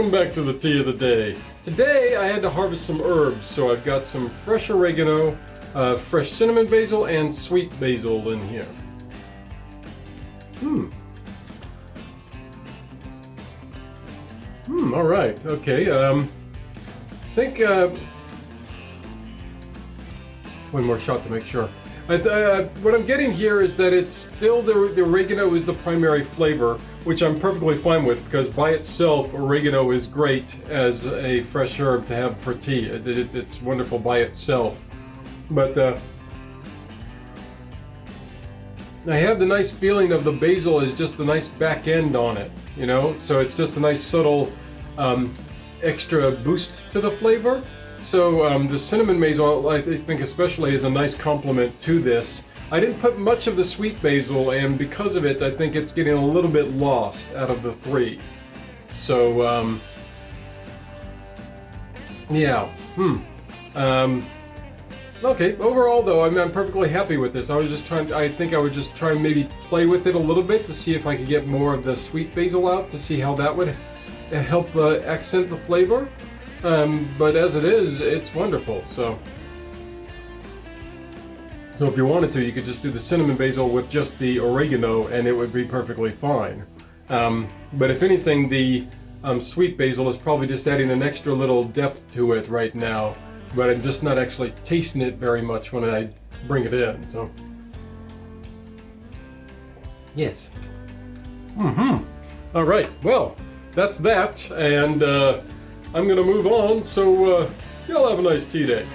Welcome back to the tea of the day. Today I had to harvest some herbs, so I've got some fresh oregano, uh, fresh cinnamon basil, and sweet basil in here. Hmm. Hmm, alright, okay, um, I think, uh, one more shot to make sure. Uh, what I'm getting here is that it's still the, the, oregano is the primary flavor, which I'm perfectly fine with because by itself, oregano is great as a fresh herb to have for tea. It, it, it's wonderful by itself. But uh, I have the nice feeling of the basil is just a nice back end on it, you know? So it's just a nice subtle um, extra boost to the flavor. So um, the cinnamon basil, I think especially, is a nice complement to this. I didn't put much of the sweet basil, and because of it, I think it's getting a little bit lost out of the three. So, um, yeah, hmm. Um, okay, overall though, I'm, I'm perfectly happy with this. I was just trying, I think I would just try and maybe play with it a little bit to see if I could get more of the sweet basil out, to see how that would help uh, accent the flavor. Um, but as it is, it's wonderful. So, so if you wanted to, you could just do the cinnamon basil with just the oregano, and it would be perfectly fine. Um, but if anything, the um, sweet basil is probably just adding an extra little depth to it right now. But I'm just not actually tasting it very much when I bring it in. So, yes. Mm-hmm. All right. Well, that's that, and. Uh, I'm gonna move on, so uh, y'all have a nice tea day.